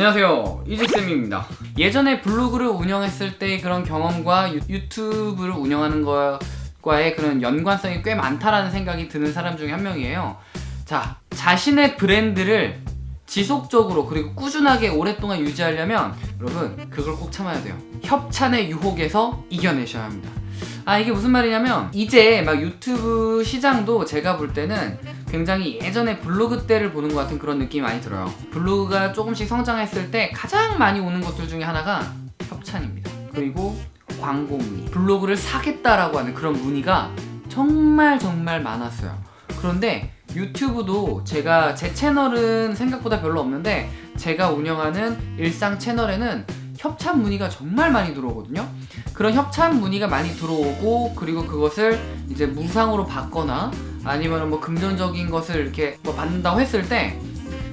안녕하세요. 이지쌤입니다. 예전에 블로그를 운영했을 때 그런 경험과 유, 유튜브를 운영하는 것과의 그런 연관성이 꽤 많다라는 생각이 드는 사람 중에 한 명이에요. 자 자신의 브랜드를 지속적으로 그리고 꾸준하게 오랫동안 유지하려면 여러분 그걸 꼭 참아야 돼요. 협찬의 유혹에서 이겨내셔야 합니다 아 이게 무슨 말이냐면 이제 막 유튜브 시장도 제가 볼 때는 굉장히 예전에 블로그 때를 보는 것 같은 그런 느낌이 많이 들어요. 블로그가 조금씩 성장했을 때 가장 많이 오는 것들 중에 하나가 협찬입니다. 그리고 광고 문의 블로그를 사겠다라고 하는 그런 문의가 정말 정말 많았어요. 그런데 유튜브도 제가 제 채널은 생각보다 별로 없는데 제가 운영하는 일상 채널에는 협찬 문의가 정말 많이 들어오거든요. 그런 협찬 문의가 많이 들어오고 그리고 그것을 이제 무상으로 받거나 아니면 뭐 금전적인 것을 이렇게 뭐 받는다고 했을 때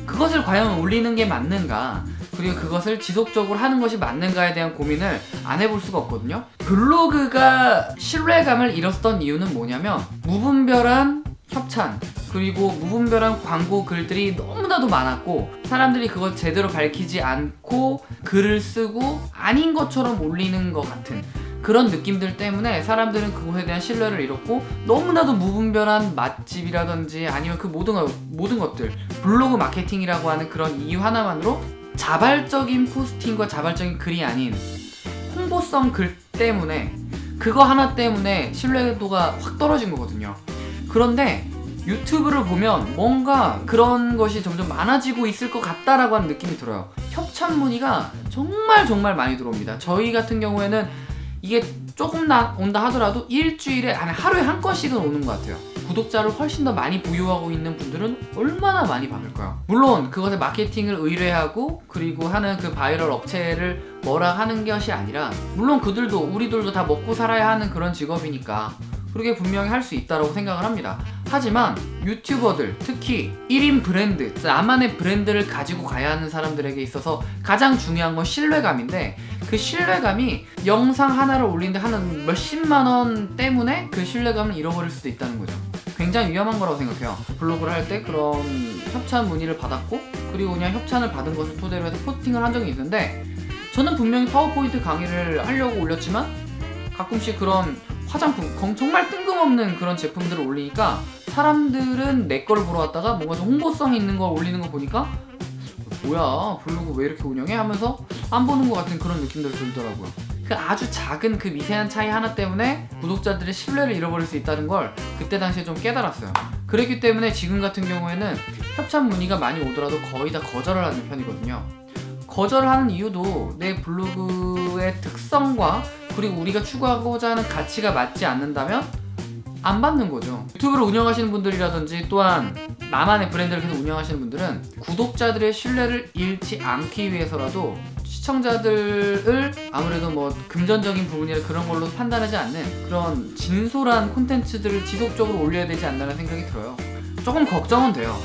그것을 과연 올리는 게 맞는가 그리고 그것을 지속적으로 하는 것이 맞는가에 대한 고민을 안 해볼 수가 없거든요. 블로그가 신뢰감을 잃었던 이유는 뭐냐면 무분별한 협찬 그리고 무분별한 광고 글들이 너무나도 많았고 사람들이 그걸 제대로 밝히지 않고 글을 쓰고 아닌 것처럼 올리는 것 같은 그런 느낌들 때문에 사람들은 그것에 대한 신뢰를 잃었고 너무나도 무분별한 맛집이라든지 아니면 그 모든, 모든 것들 블로그 마케팅이라고 하는 그런 이유 하나만으로 자발적인 포스팅과 자발적인 글이 아닌 홍보성 글 때문에 그거 하나 때문에 신뢰도가 확 떨어진 거거든요. 그런데 유튜브를 보면 뭔가 그런 것이 점점 많아지고 있을 것 같다라고 하는 느낌이 들어요. 협찬 문의가 정말 정말 많이 들어옵니다. 저희 같은 경우에는 이게 조금 나 온다 하더라도 일주일에 아니 하루에 한 건씩은 오는 것 같아요. 구독자를 훨씬 더 많이 보유하고 있는 분들은 얼마나 많이 받을까요? 물론 그것의 마케팅을 의뢰하고 그리고 하는 그 바이럴 업체를 뭐라 하는 것이 아니라 물론 그들도 우리들도 다 먹고 살아야 하는 그런 직업이니까 그렇게 분명히 할 수 있다고 생각을 합니다. 하지만 유튜버들 특히 1인 브랜드 나만의 브랜드를 가지고 가야 하는 사람들에게 있어서 가장 중요한 건 신뢰감인데 그 신뢰감이 영상 하나를 올리는데 한 몇십만원 때문에 그 신뢰감을 잃어버릴 수도 있다는 거죠. 굉장히 위험한 거라고 생각해요. 블로그를 할 때 그런 협찬 문의를 받았고 그리고 그냥 협찬을 받은 것을 토대로 해서 포스팅을 한 적이 있는데 저는 분명히 파워포인트 강의를 하려고 올렸지만 가끔씩 그런 화장품 정말 뜬금없는 그런 제품들을 올리니까 사람들은 내 거를 보러 왔다가 뭔가 좀 홍보성 있는 걸 올리는 거 보니까 뭐야 블로그 왜 이렇게 운영해? 하면서 안 보는 것 같은 그런 느낌들이 들더라고요. 그 아주 작은 그 미세한 차이 하나 때문에 구독자들의 신뢰를 잃어버릴 수 있다는 걸 그때 당시에 좀 깨달았어요. 그렇기 때문에 지금 같은 경우에는 협찬 문의가 많이 오더라도 거의 다 거절을 하는 편이거든요. 거절을 하는 이유도 내 블로그의 특성과 그리고 우리가 추구하고자 하는 가치가 맞지 않는다면 안 받는 거죠. 유튜브를 운영하시는 분들이라든지 또한 나만의 브랜드를 계속 운영하시는 분들은 구독자들의 신뢰를 잃지 않기 위해서라도 시청자들을 아무래도 뭐 금전적인 부분이나 그런 걸로 판단하지 않는 그런 진솔한 콘텐츠들을 지속적으로 올려야 되지 않나라는 생각이 들어요. 조금 걱정은 돼요.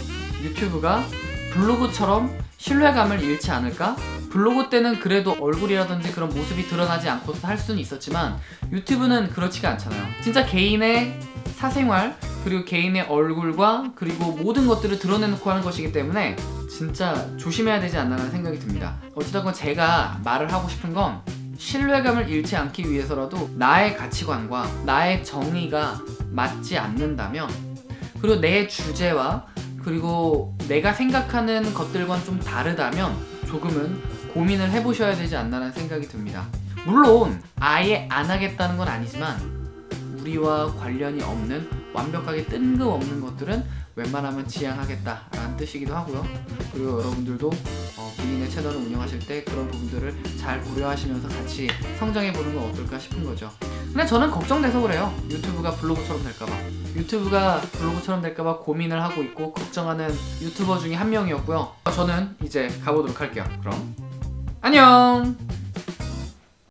유튜브가 블로그처럼 신뢰감을 잃지 않을까? 블로그 때는 그래도 얼굴이라든지 그런 모습이 드러나지 않고서 할 수는 있었지만 유튜브는 그렇지가 않잖아요. 진짜 개인의 사생활 그리고 개인의 얼굴과 그리고 모든 것들을 드러내놓고 하는 것이기 때문에 진짜 조심해야 되지 않나라는 생각이 듭니다. 어찌됐건 제가 말을 하고 싶은 건 신뢰감을 잃지 않기 위해서라도 나의 가치관과 나의 정의가 맞지 않는다면 그리고 내 주제와 그리고 내가 생각하는 것들과는 좀 다르다면 조금은 고민을 해보셔야 되지 않나라는 생각이 듭니다. 물론 아예 안 하겠다는 건 아니지만 우리와 관련이 없는 완벽하게 뜬금없는 것들은 웬만하면 지양하겠다 라는 뜻이기도 하고요. 그리고 여러분들도 어, 본인의 채널을 운영하실 때 그런 부분들을 잘 고려하시면서 같이 성장해보는 건 어떨까 싶은 거죠. 근데 저는 걱정돼서 그래요. 유튜브가 블로그처럼 될까봐. 유튜브가 블로그처럼 될까봐 고민을 하고 있고 걱정하는 유튜버 중에 한 명이었고요. 저는 이제 가보도록 할게요. 그럼 안녕